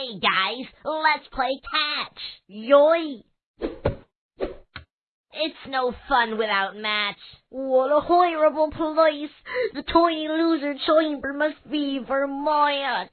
Hey guys, let's play catch. Yoy! It's no fun without match. What a horrible place! The tiny loser chamber must be for my.